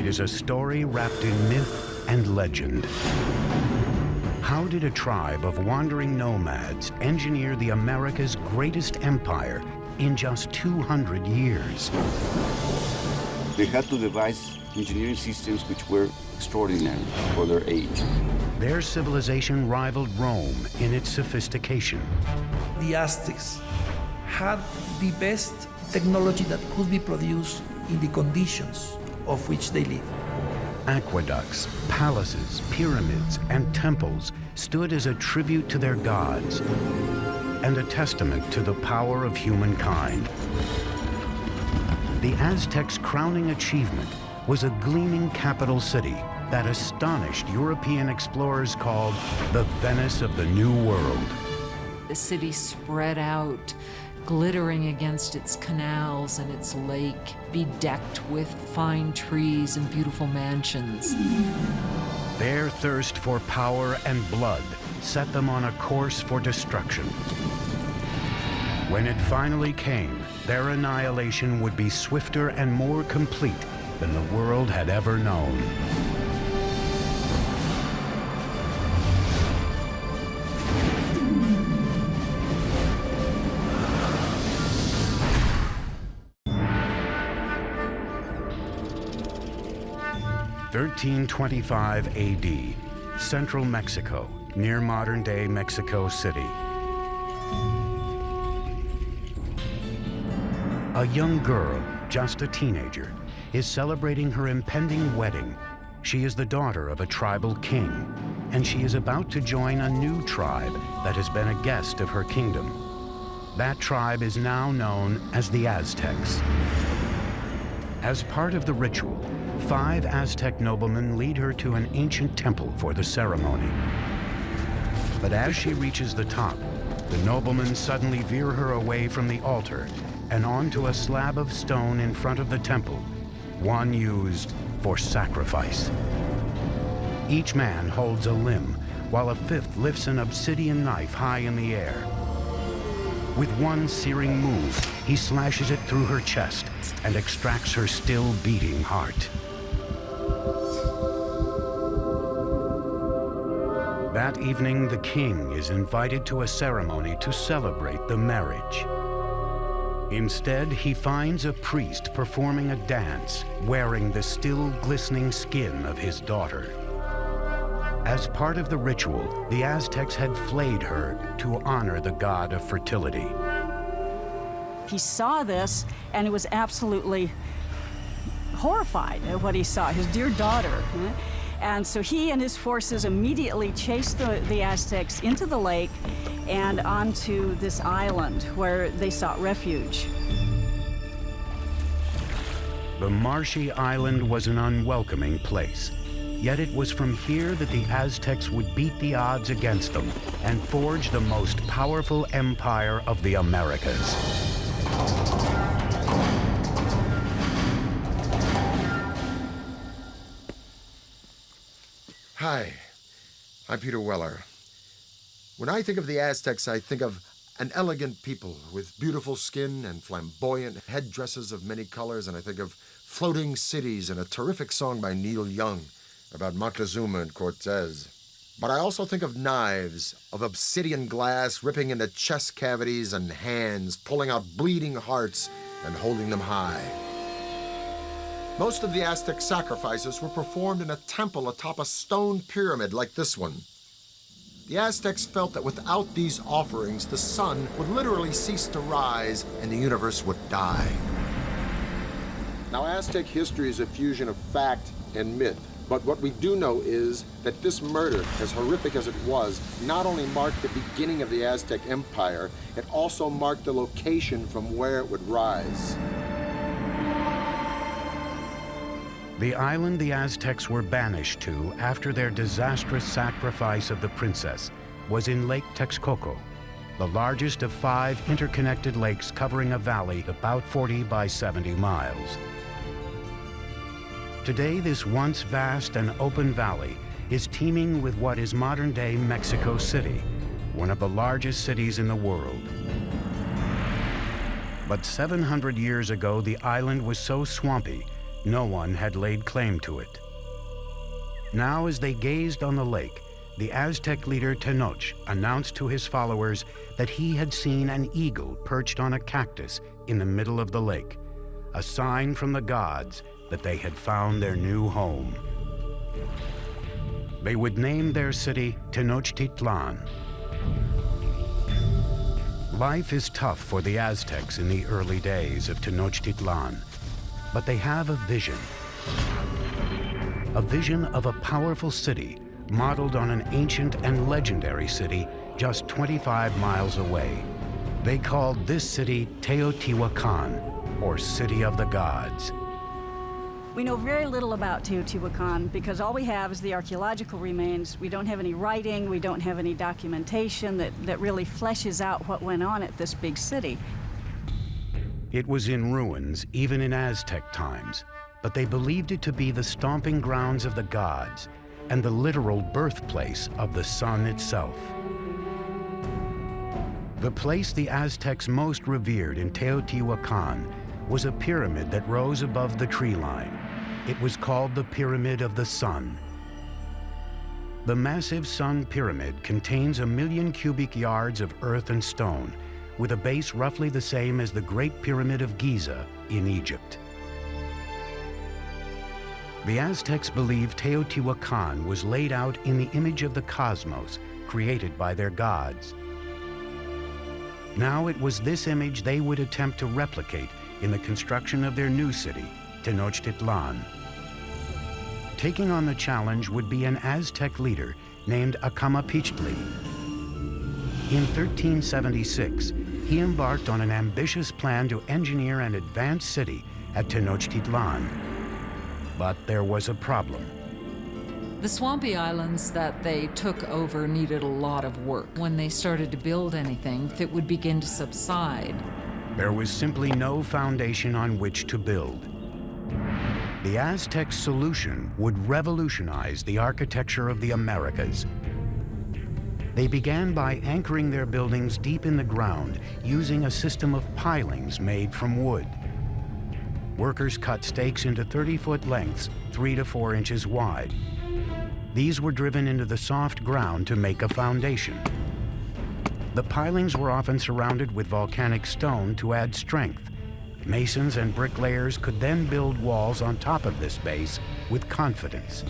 It is a story wrapped in myth and legend. How did a tribe of wandering nomads engineer the America's greatest empire in just 200 years? They had to devise engineering systems which were extraordinary for their age. Their civilization rivaled Rome in its sophistication. The Aztecs had the best technology that could be produced in the conditions of which they lived. Aqueducts, palaces, pyramids, and temples stood as a tribute to their gods and a testament to the power of humankind. The Aztecs' crowning achievement was a gleaming capital city that astonished European explorers called the Venice of the New World. The city spread out, glittering against its canals and its lake, bedecked with fine trees and beautiful mansions. Their thirst for power and blood set them on a course for destruction. When it finally came, their annihilation would be swifter and more complete than the world had ever known. Thirteen twenty-five AD, central Mexico, near modern-day Mexico City. A young girl, just a teenager, is celebrating her impending wedding. She is the daughter of a tribal king, and she is about to join a new tribe that has been a guest of her kingdom. That tribe is now known as the Aztecs. As part of the ritual, five Aztec noblemen lead her to an ancient temple for the ceremony. But as she reaches the top, the noblemen suddenly veer her away from the altar and onto a slab of stone in front of the temple, one used for sacrifice. Each man holds a limb, while a fifth lifts an obsidian knife high in the air. With one searing move, he slashes it through her chest and extracts her still beating heart. That evening, the king is invited to a ceremony to celebrate the marriage. Instead, he finds a priest performing a dance, wearing the still glistening skin of his daughter. As part of the ritual, the Aztecs had flayed her to honor the god of fertility. He saw this and he was absolutely horrified at what he saw, his dear daughter. And so he and his forces immediately chased the, the Aztecs into the lake and onto this island where they sought refuge. The marshy island was an unwelcoming place. Yet it was from here that the Aztecs would beat the odds against them and forge the most powerful empire of the Americas. Hi, I'm Peter Weller. When I think of the Aztecs, I think of an elegant people with beautiful skin and flamboyant headdresses of many colors, and I think of floating cities and a terrific song by Neil Young about Montezuma and Cortez. But I also think of knives, of obsidian glass ripping into chest cavities and hands, pulling out bleeding hearts and holding them high. Most of the Aztec sacrifices were performed in a temple atop a stone pyramid like this one. The Aztecs felt that without these offerings, the sun would literally cease to rise and the universe would die. Now, Aztec history is a fusion of fact and myth. But what we do know is that this murder, as horrific as it was, not only marked the beginning of the Aztec Empire, it also marked the location from where it would rise. The island the Aztecs were banished to after their disastrous sacrifice of the princess was in Lake Texcoco, the largest of five interconnected lakes covering a valley about 40 by 70 miles. Today, this once vast and open valley is teeming with what is modern-day Mexico City, one of the largest cities in the world. But 700 years ago, the island was so swampy no one had laid claim to it. Now, as they gazed on the lake, the Aztec leader Tenoch announced to his followers that he had seen an eagle perched on a cactus in the middle of the lake, a sign from the gods that they had found their new home. They would name their city Tenochtitlan. Life is tough for the Aztecs in the early days of Tenochtitlan, but they have a vision. A vision of a powerful city modeled on an ancient and legendary city just 25 miles away. They called this city Teotihuacan, or City of the Gods. We know very little about Teotihuacan because all we have is the archaeological remains. We don't have any writing, we don't have any documentation that, that really fleshes out what went on at this big city. It was in ruins, even in Aztec times, but they believed it to be the stomping grounds of the gods and the literal birthplace of the sun itself. The place the Aztecs most revered in Teotihuacan was a pyramid that rose above the tree line. It was called the Pyramid of the Sun. The massive Sun Pyramid contains a million cubic yards of earth and stone, with a base roughly the same as the Great Pyramid of Giza in Egypt. The Aztecs believed Teotihuacan was laid out in the image of the cosmos, created by their gods. Now it was this image they would attempt to replicate in the construction of their new city, Tenochtitlan. Taking on the challenge would be an Aztec leader named Acamapichtli. In 1376, he embarked on an ambitious plan to engineer an advanced city at Tenochtitlan. But there was a problem. The swampy islands that they took over needed a lot of work. When they started to build anything, it would begin to subside. There was simply no foundation on which to build. The Aztec solution would revolutionize the architecture of the Americas. They began by anchoring their buildings deep in the ground using a system of pilings made from wood. Workers cut stakes into 30-foot lengths, three to four inches wide. These were driven into the soft ground to make a foundation. The pilings were often surrounded with volcanic stone to add strength. Masons and bricklayers could then build walls on top of this base with confidence.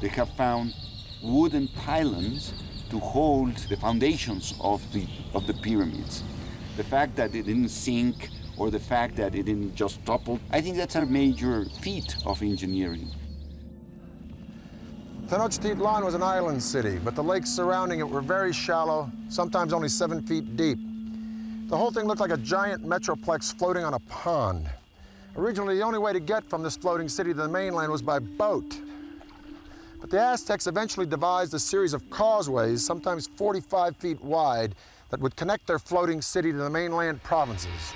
They have found wooden pylons to hold the foundations of the, of the pyramids. The fact that it didn't sink or the fact that it didn't just topple, I think that's a major feat of engineering. Tenochtitlan was an island city, but the lakes surrounding it were very shallow, sometimes only seven feet deep. The whole thing looked like a giant metroplex floating on a pond. Originally, the only way to get from this floating city to the mainland was by boat. But the Aztecs eventually devised a series of causeways, sometimes 45 feet wide, that would connect their floating city to the mainland provinces.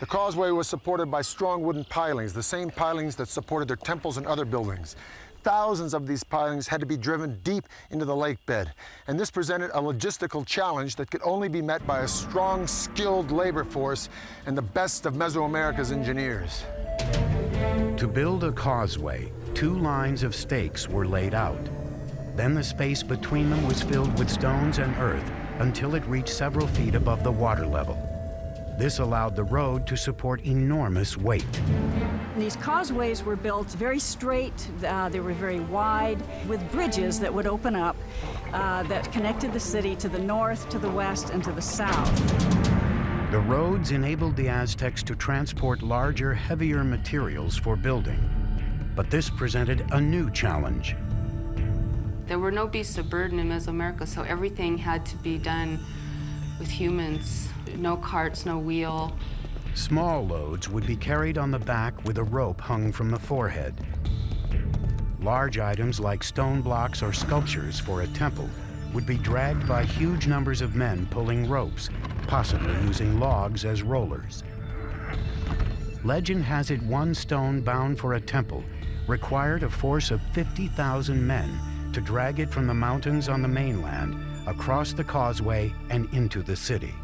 The causeway was supported by strong wooden pilings, the same pilings that supported their temples and other buildings. Thousands of these pilings had to be driven deep into the lake bed, and this presented a logistical challenge that could only be met by a strong, skilled labor force and the best of Mesoamerica's engineers. To build a causeway, two lines of stakes were laid out. Then the space between them was filled with stones and earth until it reached several feet above the water level. This allowed the road to support enormous weight. These causeways were built very straight, uh, they were very wide, with bridges that would open up uh, that connected the city to the north, to the west, and to the south. The roads enabled the Aztecs to transport larger, heavier materials for building. But this presented a new challenge. There were no beasts of burden in Mesoamerica, so everything had to be done with humans. No carts, no wheel. Small loads would be carried on the back with a rope hung from the forehead. Large items like stone blocks or sculptures for a temple would be dragged by huge numbers of men pulling ropes, possibly using logs as rollers. Legend has it one stone bound for a temple required a force of 50,000 men to drag it from the mountains on the mainland across the causeway and into the city.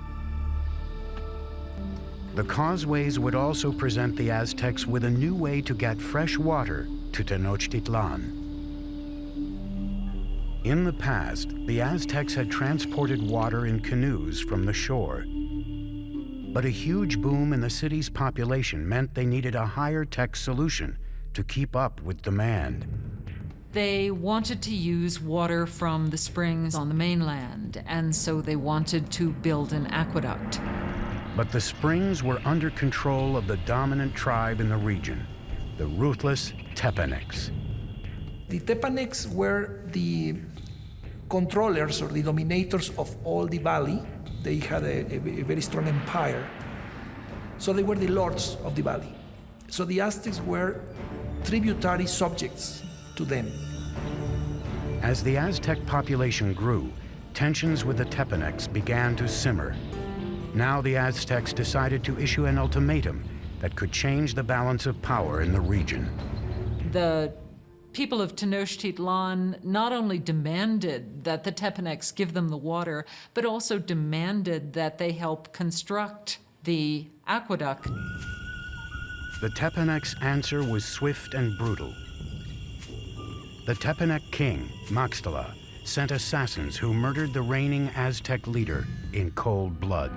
The causeways would also present the Aztecs with a new way to get fresh water to Tenochtitlan. In the past, the Aztecs had transported water in canoes from the shore. But a huge boom in the city's population meant they needed a higher tech solution to keep up with demand. They wanted to use water from the springs on the mainland, and so they wanted to build an aqueduct. But the springs were under control of the dominant tribe in the region, the ruthless Tepanecs. The Tepanecs were the controllers or the dominators of all the valley. They had a, a, a very strong empire. So they were the lords of the valley. So the Aztecs were tributary subjects to them. As the Aztec population grew, tensions with the Tepanecs began to simmer. Now the Aztecs decided to issue an ultimatum that could change the balance of power in the region. The people of Tenochtitlan not only demanded that the Tepanecs give them the water, but also demanded that they help construct the aqueduct. The Tepanecs' answer was swift and brutal. The Tepanec king, Maxtla, sent assassins who murdered the reigning Aztec leader in cold blood.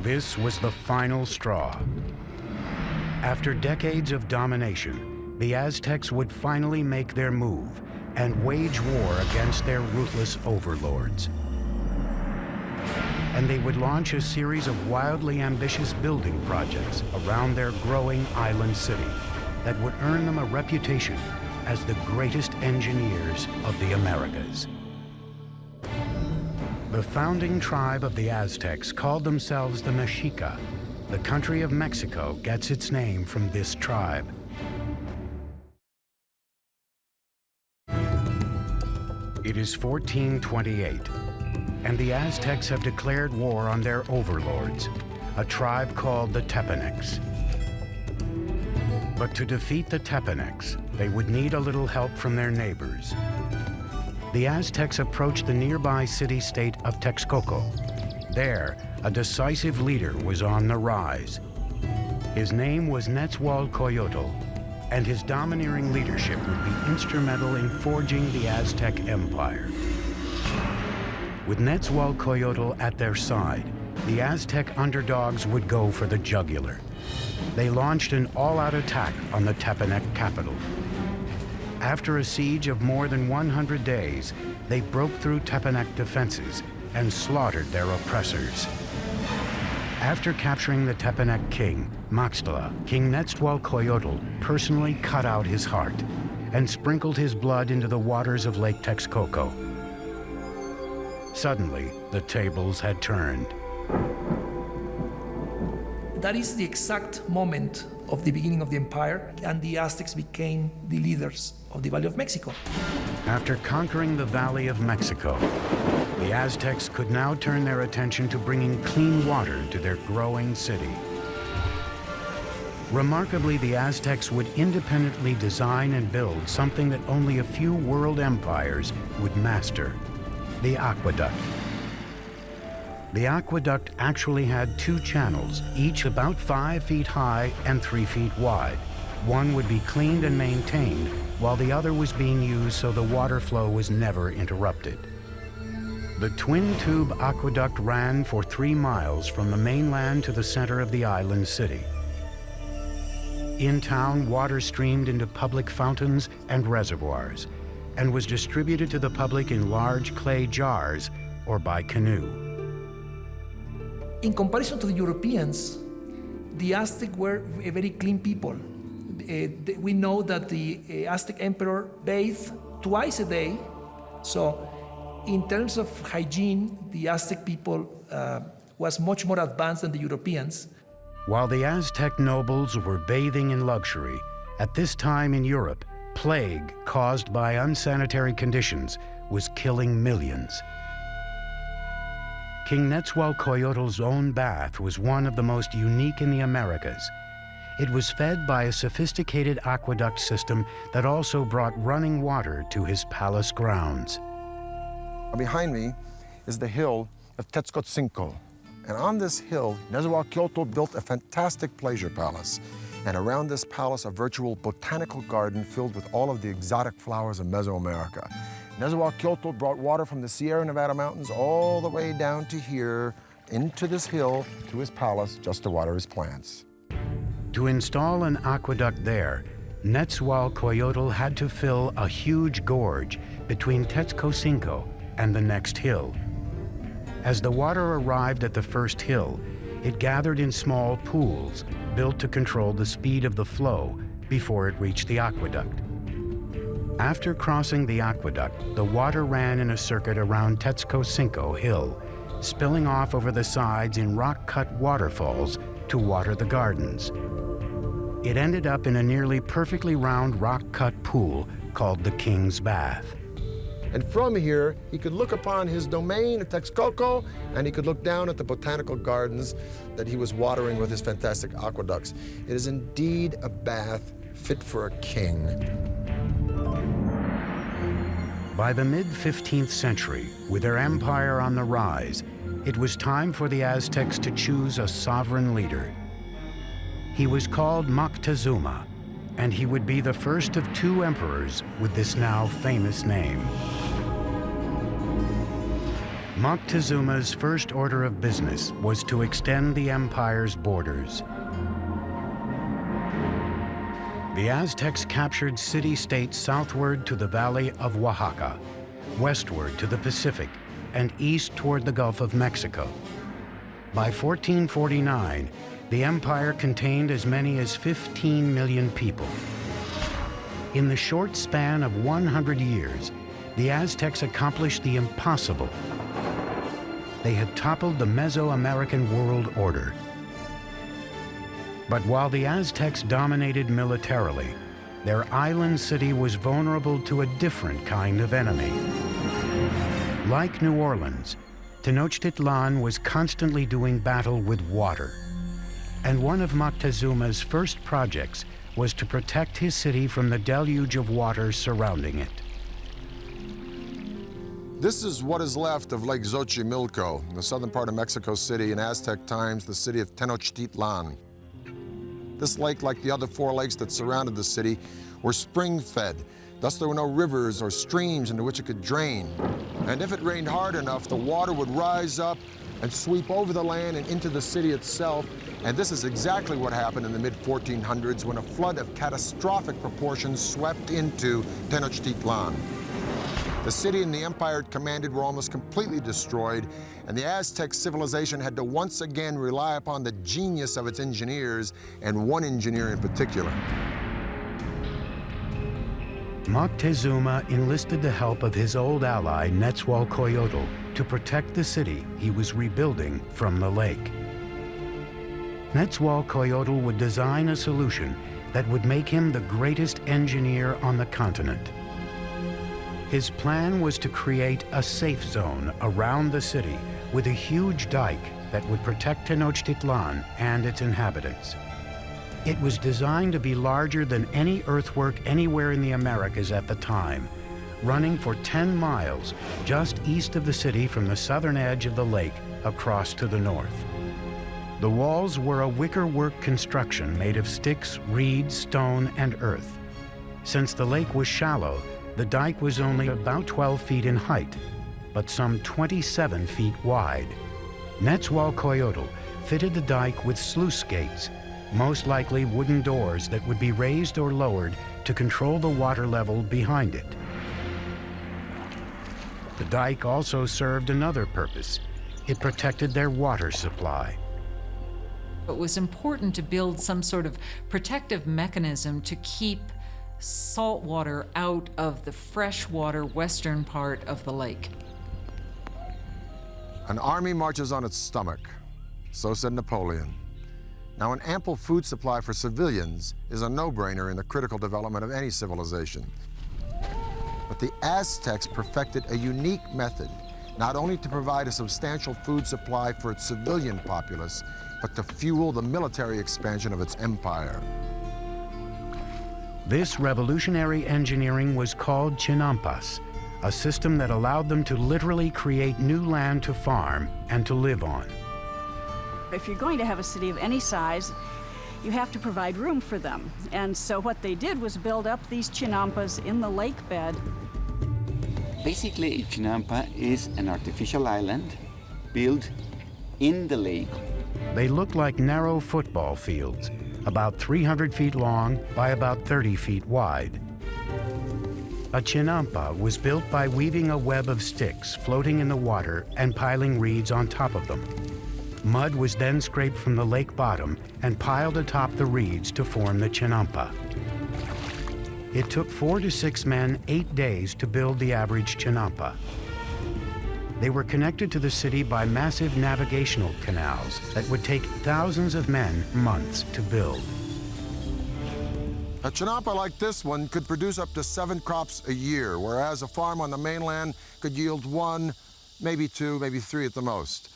This was the final straw. After decades of domination, the Aztecs would finally make their move and wage war against their ruthless overlords. And they would launch a series of wildly ambitious building projects around their growing island city that would earn them a reputation as the greatest engineers of the Americas. The founding tribe of the Aztecs called themselves the Mexica. The country of Mexico gets its name from this tribe. It is 1428, and the Aztecs have declared war on their overlords, a tribe called the Tepanecs. But to defeat the Tepanecs, they would need a little help from their neighbors. The Aztecs approached the nearby city-state of Texcoco. There, a decisive leader was on the rise. His name was Nezahualcoyotl, and his domineering leadership would be instrumental in forging the Aztec Empire. With Nezahualcoyotl at their side, the Aztec underdogs would go for the jugular. They launched an all-out attack on the Tepanec capital. After a siege of more than 100 days, they broke through Tepanec defenses and slaughtered their oppressors. After capturing the Tepanec king, Maxtla, King Nezahualcoyotl personally cut out his heart and sprinkled his blood into the waters of Lake Texcoco. Suddenly, the tables had turned. That is the exact moment of the beginning of the empire, and the Aztecs became the leaders of the Valley of Mexico. After conquering the Valley of Mexico, the Aztecs could now turn their attention to bringing clean water to their growing city. Remarkably, the Aztecs would independently design and build something that only a few world empires would master, the aqueduct. The aqueduct actually had two channels, each about five feet high and three feet wide. One would be cleaned and maintained, while the other was being used so the water flow was never interrupted. The twin-tube aqueduct ran for three miles from the mainland to the center of the island city. In town, water streamed into public fountains and reservoirs and was distributed to the public in large clay jars or by canoe. In comparison to the Europeans, the Aztec were a very clean people. Uh, we know that the uh, Aztec emperor bathed twice a day. So in terms of hygiene, the Aztec people uh, was much more advanced than the Europeans. While the Aztec nobles were bathing in luxury, at this time in Europe, plague caused by unsanitary conditions was killing millions. King Nezahualcoyotl's own bath was one of the most unique in the Americas. It was fed by a sophisticated aqueduct system that also brought running water to his palace grounds. Uh, behind me is the hill of Tetzcoatzinco. And on this hill, Nezahualcóyotl built a fantastic pleasure palace. And around this palace, a virtual botanical garden filled with all of the exotic flowers of Mesoamerica. Nezahualcóyotl brought water from the Sierra Nevada mountains all the way down to here, into this hill, to his palace, just to water his plants. To install an aqueduct there, Netzahualcoyotl had to fill a huge gorge between Tetzcocinco and the next hill. As the water arrived at the first hill, it gathered in small pools built to control the speed of the flow before it reached the aqueduct. After crossing the aqueduct, the water ran in a circuit around Tetzcocinco Hill, spilling off over the sides in rock-cut waterfalls to water the gardens. It ended up in a nearly perfectly round rock-cut pool called the King's Bath. And from here, he could look upon his domain of Texcoco, and he could look down at the botanical gardens that he was watering with his fantastic aqueducts. It is indeed a bath fit for a king. By the mid-15th century, with their empire on the rise, it was time for the Aztecs to choose a sovereign leader. He was called Moctezuma, and he would be the first of two emperors with this now famous name. Moctezuma's first order of business was to extend the empire's borders. The Aztecs captured city-states southward to the valley of Oaxaca, westward to the Pacific, and east toward the Gulf of Mexico. By 1449, the empire contained as many as 15 million people. In the short span of 100 years, the Aztecs accomplished the impossible. They had toppled the Mesoamerican world order. But while the Aztecs dominated militarily, their island city was vulnerable to a different kind of enemy. Like New Orleans, Tenochtitlan was constantly doing battle with water and one of Moctezuma's first projects was to protect his city from the deluge of water surrounding it. This is what is left of Lake Xochimilco, the southern part of Mexico City, in Aztec times, the city of Tenochtitlan. This lake, like the other four lakes that surrounded the city, were spring-fed. Thus, there were no rivers or streams into which it could drain. And if it rained hard enough, the water would rise up and sweep over the land and into the city itself. And this is exactly what happened in the mid-1400s when a flood of catastrophic proportions swept into Tenochtitlan. The city and the empire it commanded were almost completely destroyed, and the Aztec civilization had to once again rely upon the genius of its engineers, and one engineer in particular. Moctezuma enlisted the help of his old ally Netzahualcoyotl to protect the city he was rebuilding from the lake. Netzahualcoyotl would design a solution that would make him the greatest engineer on the continent. His plan was to create a safe zone around the city with a huge dike that would protect Tenochtitlan and its inhabitants. It was designed to be larger than any earthwork anywhere in the Americas at the time, running for 10 miles just east of the city from the southern edge of the lake across to the north. The walls were a wickerwork construction made of sticks, reeds, stone, and earth. Since the lake was shallow, the dike was only about 12 feet in height, but some 27 feet wide. Netzahualcoyotl fitted the dike with sluice gates, most likely wooden doors that would be raised or lowered to control the water level behind it. The dike also served another purpose. It protected their water supply. It was important to build some sort of protective mechanism to keep salt water out of the freshwater western part of the lake. An army marches on its stomach. So said Napoleon. Now, an ample food supply for civilians is a no-brainer in the critical development of any civilization. But the Aztecs perfected a unique method, not only to provide a substantial food supply for its civilian populace, but to fuel the military expansion of its empire. This revolutionary engineering was called Chinampas, a system that allowed them to literally create new land to farm and to live on. If you're going to have a city of any size, you have to provide room for them. And so what they did was build up these chinampas in the lake bed. Basically, a chinampa is an artificial island built in the lake. They look like narrow football fields, about 300 feet long by about 30 feet wide. A chinampa was built by weaving a web of sticks floating in the water and piling reeds on top of them. Mud was then scraped from the lake bottom and piled atop the reeds to form the chinampa. It took four to six men eight days to build the average chinampa. They were connected to the city by massive navigational canals that would take thousands of men months to build. A chinampa like this one could produce up to seven crops a year, whereas a farm on the mainland could yield one, maybe two, maybe three at the most.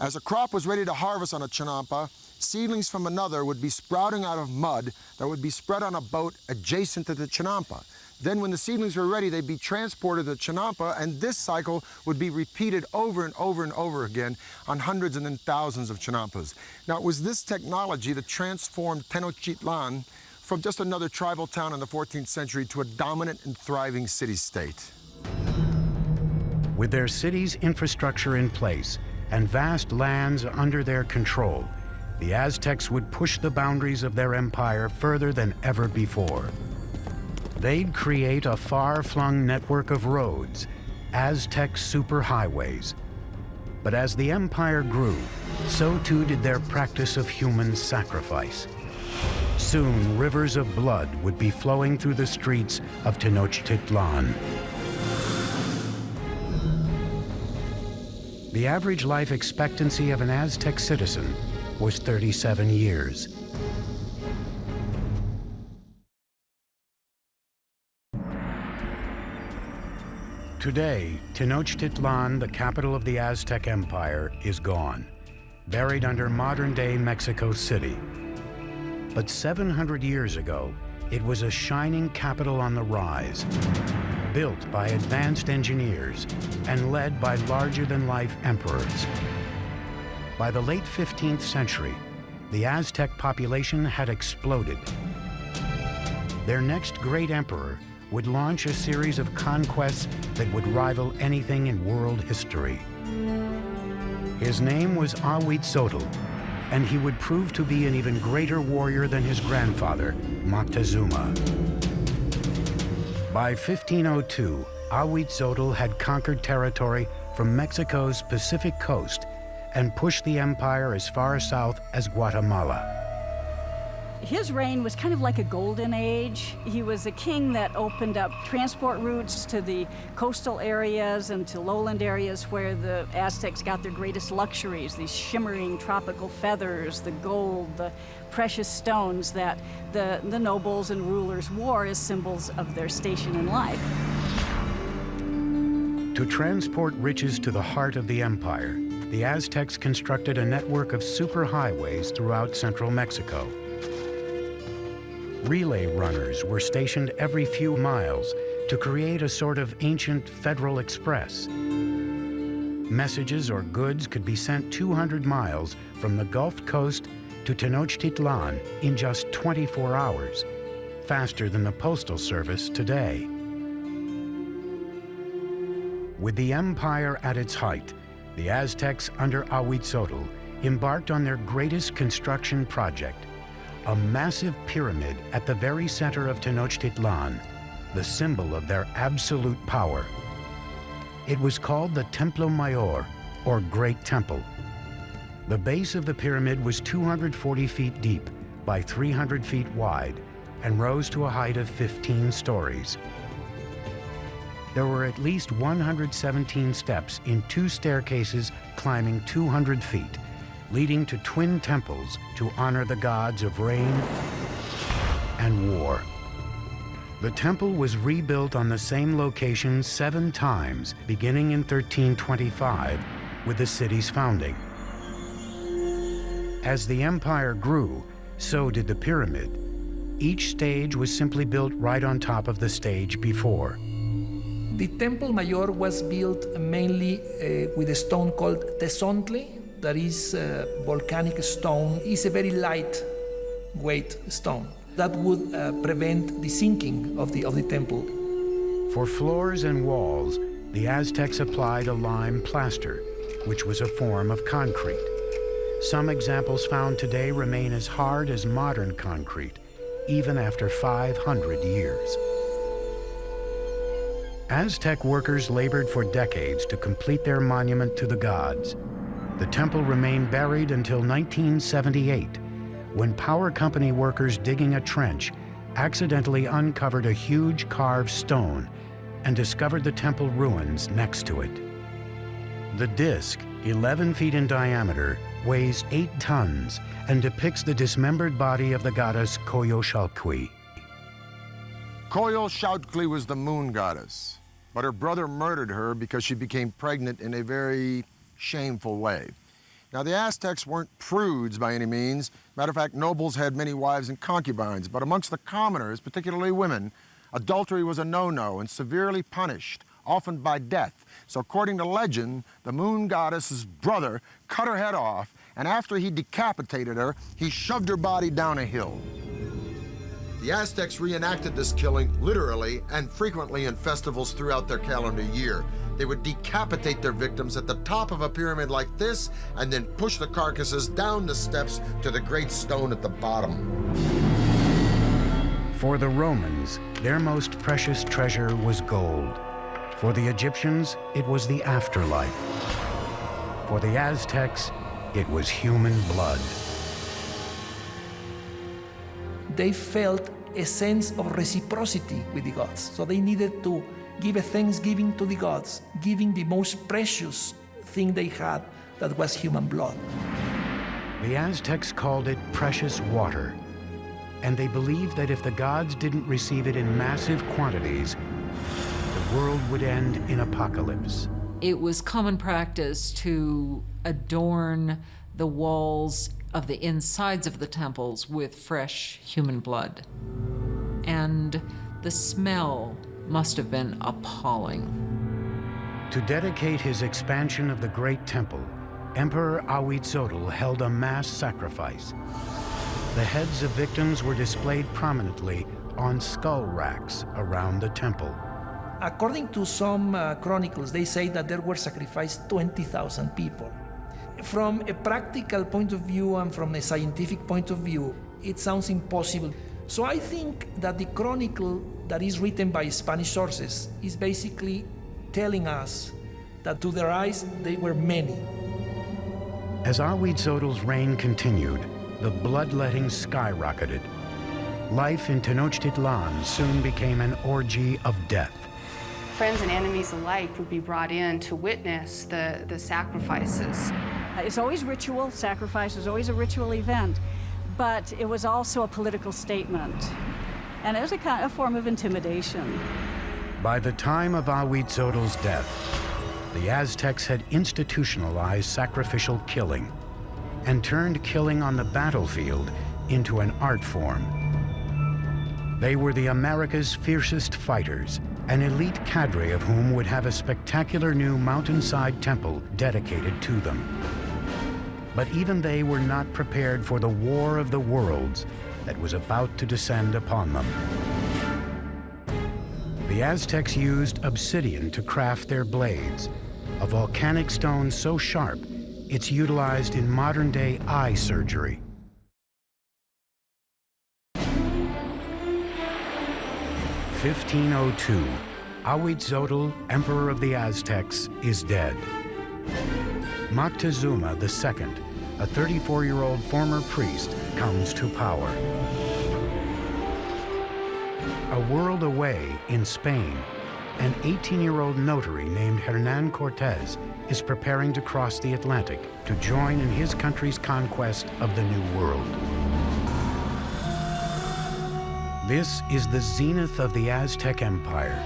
As a crop was ready to harvest on a chinampa, seedlings from another would be sprouting out of mud that would be spread on a boat adjacent to the chinampa. Then when the seedlings were ready, they'd be transported to Chinampa, and this cycle would be repeated over and over and over again on hundreds and then thousands of Chinampas. Now, it was this technology that transformed Tenochtitlan from just another tribal town in the 14th century to a dominant and thriving city-state. With their city's infrastructure in place and vast lands under their control, the Aztecs would push the boundaries of their empire further than ever before. They'd create a far-flung network of roads, Aztec superhighways. But as the empire grew, so too did their practice of human sacrifice. Soon, rivers of blood would be flowing through the streets of Tenochtitlan. The average life expectancy of an Aztec citizen was 37 years. Today, Tenochtitlan, the capital of the Aztec Empire, is gone, buried under modern-day Mexico City. But 700 years ago, it was a shining capital on the rise, built by advanced engineers and led by larger-than-life emperors. By the late 15th century, the Aztec population had exploded. Their next great emperor would launch a series of conquests that would rival anything in world history. His name was Awit Ahuitzotl, and he would prove to be an even greater warrior than his grandfather, Moctezuma. By 1502, Awit Ahuitzotl had conquered territory from Mexico's Pacific coast and pushed the empire as far south as Guatemala. His reign was kind of like a golden age. He was a king that opened up transport routes to the coastal areas and to lowland areas where the Aztecs got their greatest luxuries, these shimmering tropical feathers, the gold, the precious stones that the, the nobles and rulers wore as symbols of their station in life. To transport riches to the heart of the empire, the Aztecs constructed a network of superhighways throughout central Mexico. Relay runners were stationed every few miles to create a sort of ancient Federal Express. Messages or goods could be sent 200 miles from the Gulf Coast to Tenochtitlan in just 24 hours, faster than the Postal Service today. With the empire at its height, the Aztecs under Ahuitzotl embarked on their greatest construction project, a massive pyramid at the very center of Tenochtitlan, the symbol of their absolute power. It was called the Templo Mayor, or Great Temple. The base of the pyramid was 240 feet deep by 300 feet wide and rose to a height of 15 stories. There were at least 117 steps in two staircases climbing 200 feet leading to twin temples to honor the gods of rain and war. The temple was rebuilt on the same location seven times, beginning in 1325 with the city's founding. As the empire grew, so did the pyramid. Each stage was simply built right on top of the stage before. The Temple Mayor was built mainly uh, with a stone called tezontle, that is volcanic stone, is a very light weight stone that would uh, prevent the sinking of the, of the temple. For floors and walls, the Aztecs applied a lime plaster, which was a form of concrete. Some examples found today remain as hard as modern concrete, even after 500 years. Aztec workers labored for decades to complete their monument to the gods. The temple remained buried until 1978, when power company workers digging a trench accidentally uncovered a huge carved stone and discovered the temple ruins next to it. The disc, 11 feet in diameter, weighs 8 tons and depicts the dismembered body of the goddess Coyolxauhqui. Coyolxauhqui was the moon goddess, but her brother murdered her because she became pregnant in a very shameful way. Now, the Aztecs weren't prudes by any means. Matter of fact, nobles had many wives and concubines, but amongst the commoners, particularly women, adultery was a no-no and severely punished, often by death. So according to legend, the moon goddess's brother cut her head off, and after he decapitated her, he shoved her body down a hill. The Aztecs reenacted this killing literally and frequently in festivals throughout their calendar year. They would decapitate their victims at the top of a pyramid like this and then push the carcasses down the steps to the great stone at the bottom. For the Romans, their most precious treasure was gold. For the Egyptians, it was the afterlife. For the Aztecs, it was human blood. They felt a sense of reciprocity with the gods. So they needed to give a thanksgiving to the gods, giving the most precious thing they had, that was human blood. The Aztecs called it precious water, and they believed that if the gods didn't receive it in massive quantities, the world would end in apocalypse. It was common practice to adorn the walls of the insides of the temples with fresh human blood. And the smell must have been appalling. To dedicate his expansion of the Great Temple, Emperor Ahuitzotl held a mass sacrifice. The heads of victims were displayed prominently on skull racks around the temple. According to some uh, chronicles, they say that there were sacrificed 20,000 people. From a practical point of view and from a scientific point of view, it sounds impossible. So I think that the chronicle that is written by Spanish sources is basically telling us that to their eyes they were many. As Ahuitzotl's reign continued, the bloodletting skyrocketed. Life in Tenochtitlan soon became an orgy of death. Friends and enemies alike would be brought in to witness the, the sacrifices. Uh, it's always ritual, sacrifice is always a ritual event, but it was also a political statement. And was a, kind of form of intimidation. By the time of Ahuitzotl's death, the Aztecs had institutionalized sacrificial killing and turned killing on the battlefield into an art form. They were the America's fiercest fighters, an elite cadre of whom would have a spectacular new mountainside temple dedicated to them. But even they were not prepared for the war of the worlds that was about to descend upon them. The Aztecs used obsidian to craft their blades, a volcanic stone so sharp it's utilized in modern-day eye surgery. Fifteen oh two, Ahuitzotl, Emperor of the Aztecs, is dead. Moctezuma II, a 34-year-old former priest, comes to power. A world away in Spain, an 18-year-old notary named Hernan Cortez is preparing to cross the Atlantic to join in his country's conquest of the New World. This is the zenith of the Aztec Empire.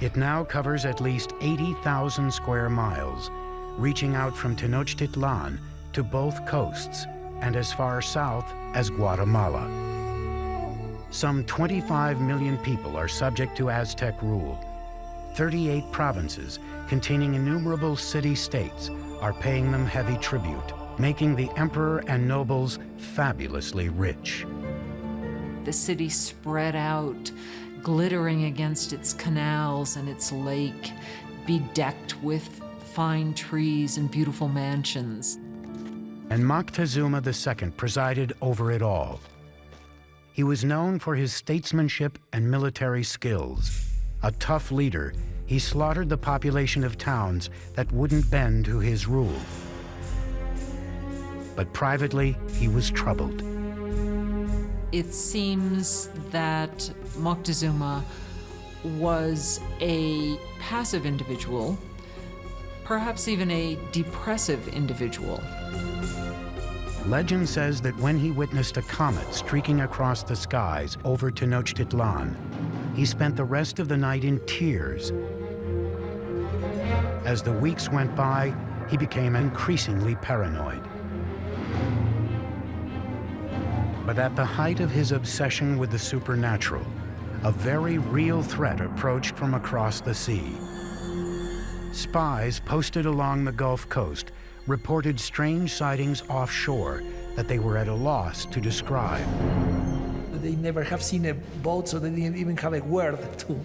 It now covers at least 80,000 square miles, reaching out from Tenochtitlan to both coasts and as far south as Guatemala. Some 25 million people are subject to Aztec rule. 38 provinces containing innumerable city-states, are paying them heavy tribute, making the emperor and nobles fabulously rich. The city spread out, glittering against its canals and its lake, bedecked with fine trees and beautiful mansions. And Moctezuma II presided over it all. He was known for his statesmanship and military skills. A tough leader, he slaughtered the population of towns that wouldn't bend to his rule. But privately, he was troubled. It seems that Moctezuma was a passive individual, perhaps even a depressive individual. Legend says that when he witnessed a comet streaking across the skies over Tenochtitlan, he spent the rest of the night in tears. As the weeks went by, he became increasingly paranoid. But at the height of his obsession with the supernatural, a very real threat approached from across the sea. Spies posted along the Gulf Coast reported strange sightings offshore that they were at a loss to describe. They never have seen a boat, so they didn't even have a word to,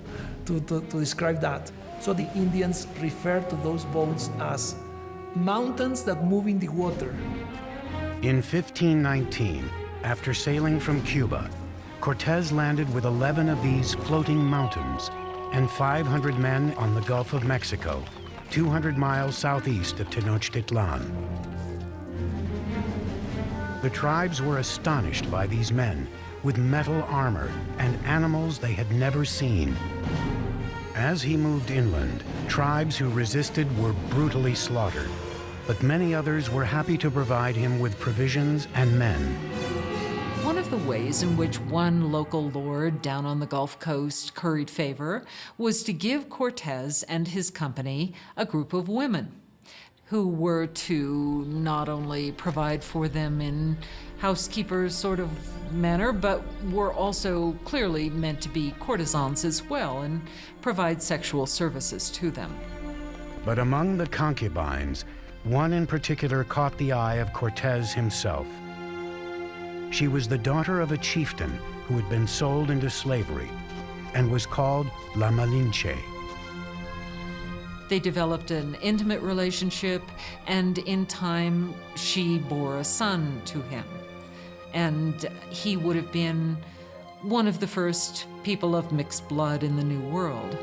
to, to, to describe that. So the Indians refer to those boats as mountains that move in the water. In 1519, after sailing from Cuba, Cortez landed with 11 of these floating mountains and 500 men on the Gulf of Mexico 200 miles southeast of Tenochtitlan. The tribes were astonished by these men with metal armor and animals they had never seen. As he moved inland, tribes who resisted were brutally slaughtered, but many others were happy to provide him with provisions and men. One of the ways in which one local lord down on the Gulf Coast curried favor was to give Cortez and his company a group of women who were to not only provide for them in housekeeper sort of manner, but were also clearly meant to be courtesans as well and provide sexual services to them. But among the concubines, one in particular caught the eye of Cortez himself. She was the daughter of a chieftain who had been sold into slavery and was called La Malinche. They developed an intimate relationship, and in time, she bore a son to him. And he would have been one of the first people of mixed blood in the New World.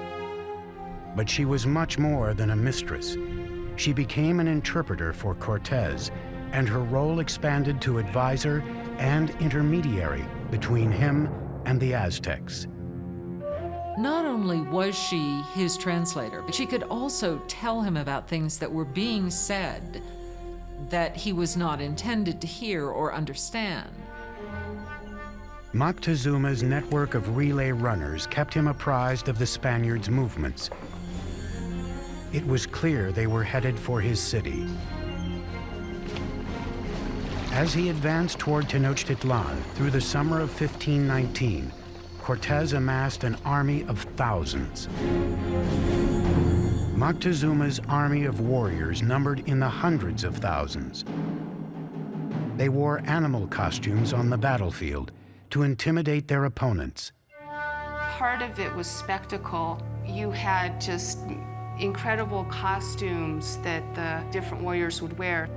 But she was much more than a mistress. She became an interpreter for Cortez, and her role expanded to advisor and intermediary between him and the Aztecs. Not only was she his translator, but she could also tell him about things that were being said that he was not intended to hear or understand. Moctezuma's network of relay runners kept him apprised of the Spaniards' movements. It was clear they were headed for his city. As he advanced toward Tenochtitlan through the summer of 1519, Cortez amassed an army of thousands. Moctezuma's army of warriors numbered in the hundreds of thousands. They wore animal costumes on the battlefield to intimidate their opponents. Part of it was spectacle. You had just incredible costumes that the different warriors would wear.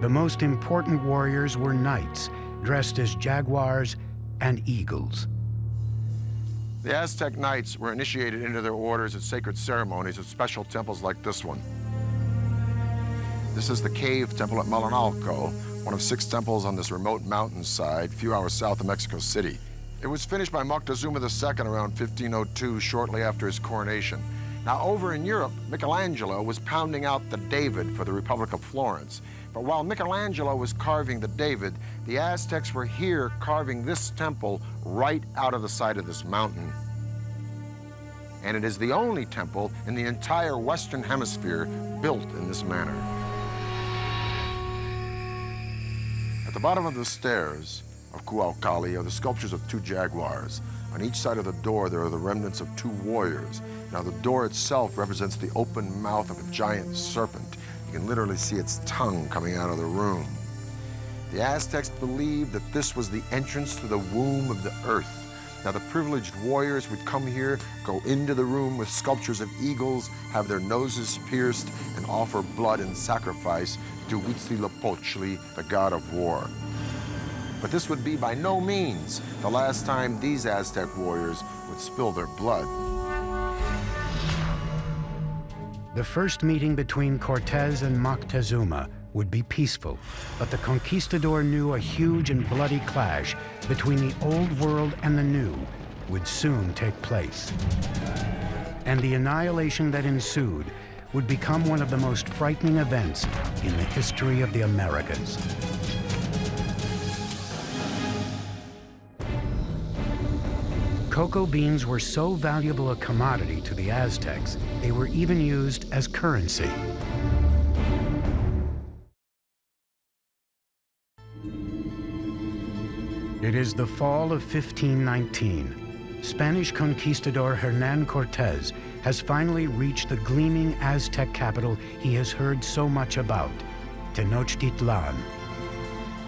The most important warriors were knights, dressed as jaguars and eagles. The Aztec knights were initiated into their orders at sacred ceremonies at special temples like this one. This is the cave temple at Malinalco, one of six temples on this remote mountainside, a few hours south of Mexico City. It was finished by Moctezuma II around 1502, shortly after his coronation. Now, over in Europe, Michelangelo was pounding out the David for the Republic of Florence. But while Michelangelo was carving the David, the Aztecs were here carving this temple right out of the side of this mountain. And it is the only temple in the entire Western Hemisphere built in this manner. At the bottom of the stairs of Cuauhtli are the sculptures of two jaguars. On each side of the door, there are the remnants of two warriors. Now, the door itself represents the open mouth of a giant serpent. You can literally see its tongue coming out of the room. The Aztecs believed that this was the entrance to the womb of the earth. Now, the privileged warriors would come here, go into the room with sculptures of eagles, have their noses pierced, and offer blood and sacrifice to Huitzilopochtli, the god of war. But this would be by no means the last time these Aztec warriors would spill their blood. The first meeting between Cortez and Moctezuma would be peaceful, but the conquistador knew a huge and bloody clash between the old world and the new would soon take place. And the annihilation that ensued would become one of the most frightening events in the history of the Americas. Cocoa beans were so valuable a commodity to the Aztecs, they were even used as currency. It is the fall of 1519. Spanish conquistador Hernan Cortez has finally reached the gleaming Aztec capital he has heard so much about, Tenochtitlan.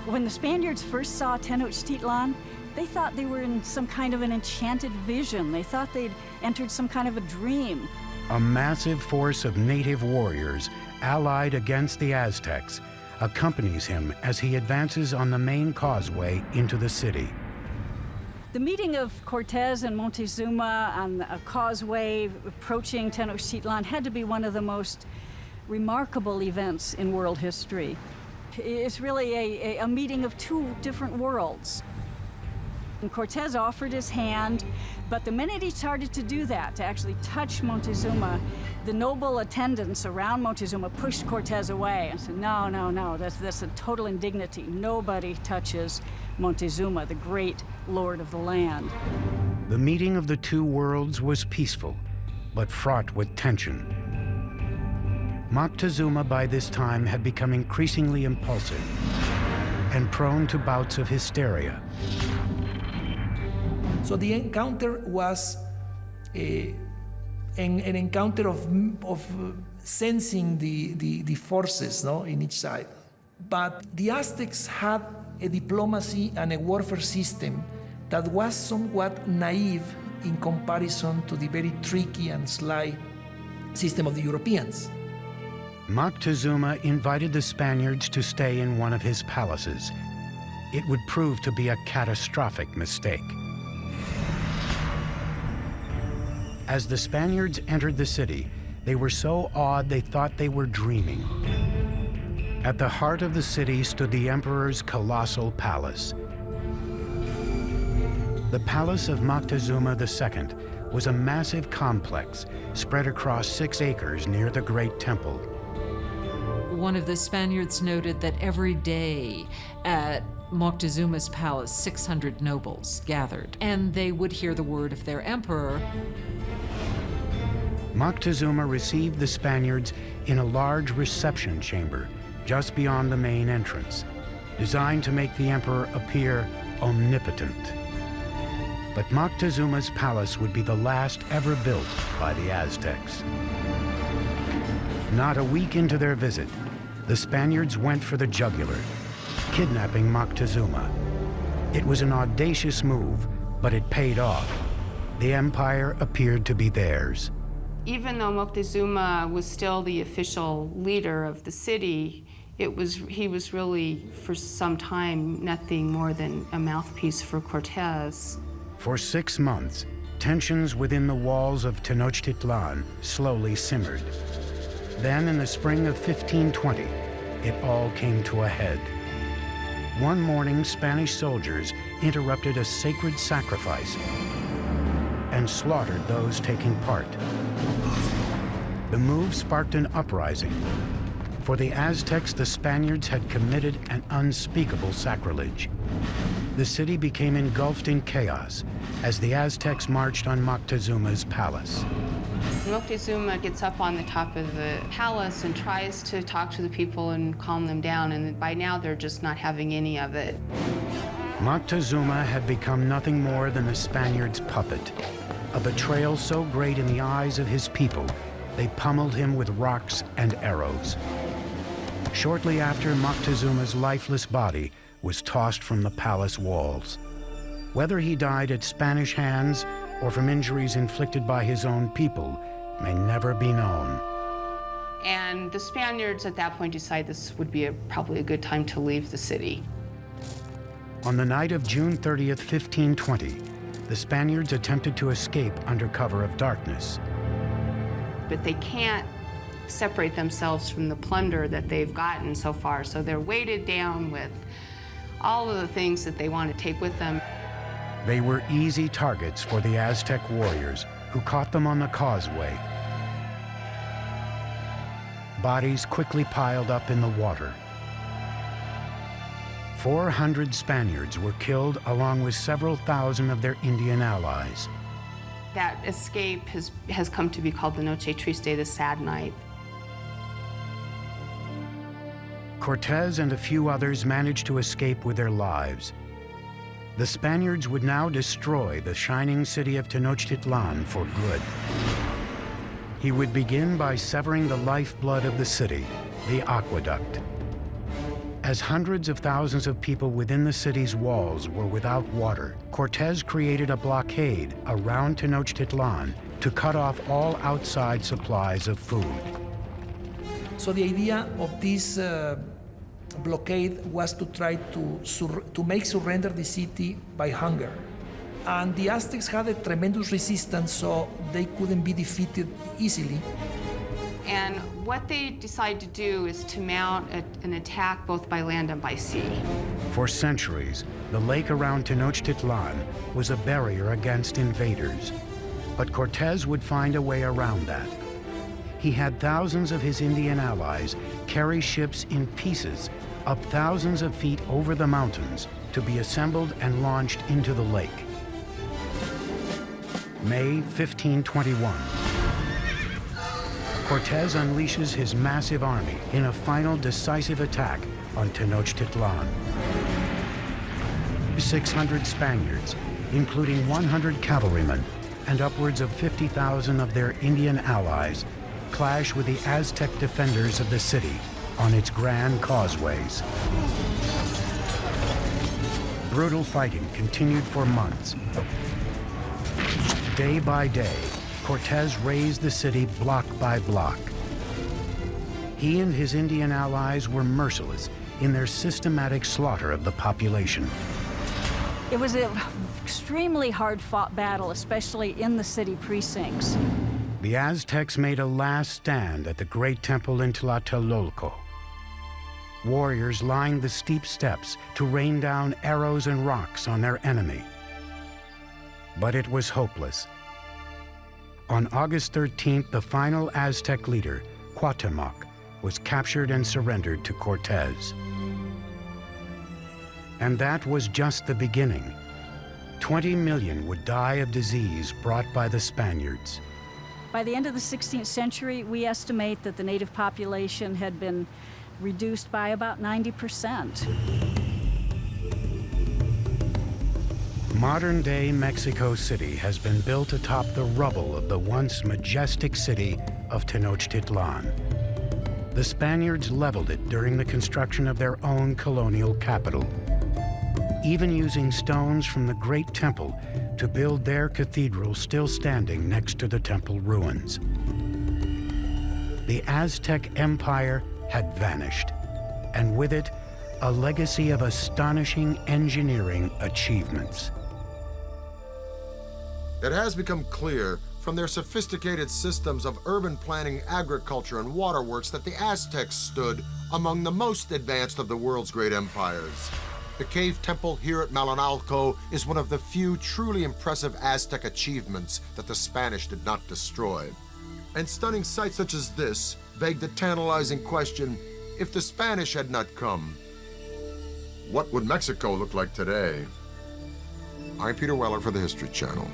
When the Spaniards first saw Tenochtitlan, they thought they were in some kind of an enchanted vision. They thought they'd entered some kind of a dream. A massive force of native warriors allied against the Aztecs accompanies him as he advances on the main causeway into the city. The meeting of Cortez and Montezuma on a causeway approaching Tenochtitlan had to be one of the most remarkable events in world history. It's really a, a, a meeting of two different worlds. And Cortez offered his hand, but the minute he started to do that, to actually touch Montezuma, the noble attendants around Montezuma pushed Cortez away and said, no, no, no, that's, that's a total indignity. Nobody touches Montezuma, the great lord of the land. The meeting of the two worlds was peaceful, but fraught with tension. Moctezuma by this time had become increasingly impulsive and prone to bouts of hysteria. So the encounter was eh, an, an encounter of, of uh, sensing the, the, the forces no, in each side. But the Aztecs had a diplomacy and a warfare system that was somewhat naive in comparison to the very tricky and sly system of the Europeans. Moctezuma invited the Spaniards to stay in one of his palaces. It would prove to be a catastrophic mistake. As the Spaniards entered the city, they were so awed they thought they were dreaming. At the heart of the city stood the emperor's colossal palace. The palace of Moctezuma II was a massive complex spread across six acres near the Great Temple. One of the Spaniards noted that every day at Moctezuma's palace, 600 nobles gathered, and they would hear the word of their emperor. Moctezuma received the Spaniards in a large reception chamber just beyond the main entrance, designed to make the emperor appear omnipotent. But Moctezuma's palace would be the last ever built by the Aztecs. Not a week into their visit, the Spaniards went for the jugular, kidnapping Moctezuma. It was an audacious move, but it paid off. The empire appeared to be theirs. Even though Moctezuma was still the official leader of the city, it was, he was really, for some time, nothing more than a mouthpiece for Cortez. For six months, tensions within the walls of Tenochtitlan slowly simmered. Then, in the spring of 1520, it all came to a head. One morning, Spanish soldiers interrupted a sacred sacrifice and slaughtered those taking part. The move sparked an uprising. For the Aztecs, the Spaniards had committed an unspeakable sacrilege. The city became engulfed in chaos as the Aztecs marched on Moctezuma's palace. Moctezuma gets up on the top of the palace and tries to talk to the people and calm them down, and by now they're just not having any of it. Moctezuma had become nothing more than the Spaniards' puppet, a betrayal so great in the eyes of his people, they pummeled him with rocks and arrows. Shortly after, Moctezuma's lifeless body was tossed from the palace walls. Whether he died at Spanish hands or from injuries inflicted by his own people may never be known. And the Spaniards at that point decided this would be a, probably a good time to leave the city. On the night of June 30th, 1520, the Spaniards attempted to escape under cover of darkness. But they can't separate themselves from the plunder that they've gotten so far, so they're weighted down with all of the things that they want to take with them. They were easy targets for the Aztec warriors, who caught them on the causeway. Bodies quickly piled up in the water. 400 Spaniards were killed along with several thousand of their Indian allies. That escape has, has come to be called the Noche Triste, the sad night. Cortez and a few others managed to escape with their lives. The Spaniards would now destroy the shining city of Tenochtitlan for good. He would begin by severing the lifeblood of the city, the aqueduct. As hundreds of thousands of people within the city's walls were without water, Cortez created a blockade around Tenochtitlan to cut off all outside supplies of food. So the idea of this uh, blockade was to try to, to make surrender the city by hunger. And the Aztecs had a tremendous resistance, so they couldn't be defeated easily. And what they decided to do is to mount a, an attack both by land and by sea. For centuries, the lake around Tenochtitlan was a barrier against invaders. But Cortez would find a way around that. He had thousands of his Indian allies carry ships in pieces up thousands of feet over the mountains to be assembled and launched into the lake. May 1521. Cortez unleashes his massive army in a final decisive attack on Tenochtitlan. 600 Spaniards, including 100 cavalrymen and upwards of 50,000 of their Indian allies, clash with the Aztec defenders of the city on its grand causeways. Brutal fighting continued for months. Day by day, Cortez razed the city block by block. He and his Indian allies were merciless in their systematic slaughter of the population. It was an extremely hard-fought battle, especially in the city precincts. The Aztecs made a last stand at the great temple in Tlatelolco. Warriors lined the steep steps to rain down arrows and rocks on their enemy. But it was hopeless. On August 13th, the final Aztec leader, Cuauhtemoc, was captured and surrendered to Cortez. And that was just the beginning. 20 million would die of disease brought by the Spaniards. By the end of the 16th century, we estimate that the native population had been reduced by about 90%. Modern-day Mexico City has been built atop the rubble of the once majestic city of Tenochtitlan. The Spaniards leveled it during the construction of their own colonial capital, even using stones from the Great Temple to build their cathedral still standing next to the temple ruins. The Aztec Empire had vanished, and with it, a legacy of astonishing engineering achievements. It has become clear from their sophisticated systems of urban planning, agriculture, and waterworks that the Aztecs stood among the most advanced of the world's great empires. The cave temple here at Malinalco is one of the few truly impressive Aztec achievements that the Spanish did not destroy. And stunning sights such as this beg the tantalizing question, if the Spanish had not come, what would Mexico look like today? I'm Peter Weller for the History Channel.